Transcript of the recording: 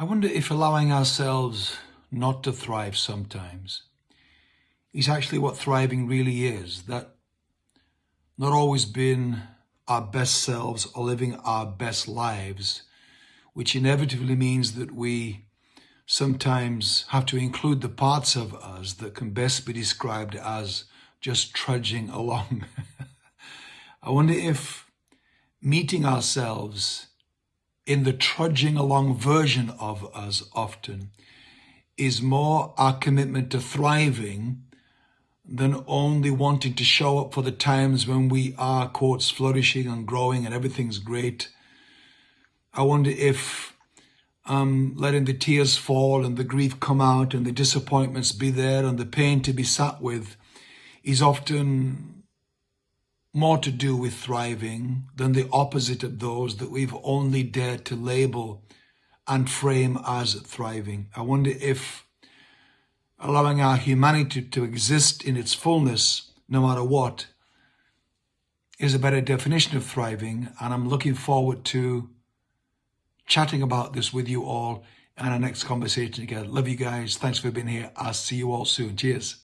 I wonder if allowing ourselves not to thrive sometimes is actually what thriving really is. That not always being our best selves or living our best lives, which inevitably means that we sometimes have to include the parts of us that can best be described as just trudging along. I wonder if meeting ourselves in the trudging along version of us often is more our commitment to thriving than only wanting to show up for the times when we are, quotes, flourishing and growing and everything's great. I wonder if um, letting the tears fall and the grief come out and the disappointments be there and the pain to be sat with is often more to do with thriving than the opposite of those that we've only dared to label and frame as thriving. I wonder if allowing our humanity to exist in its fullness, no matter what, is a better definition of thriving. And I'm looking forward to chatting about this with you all in our next conversation together. Love you guys. Thanks for being here. I'll see you all soon. Cheers.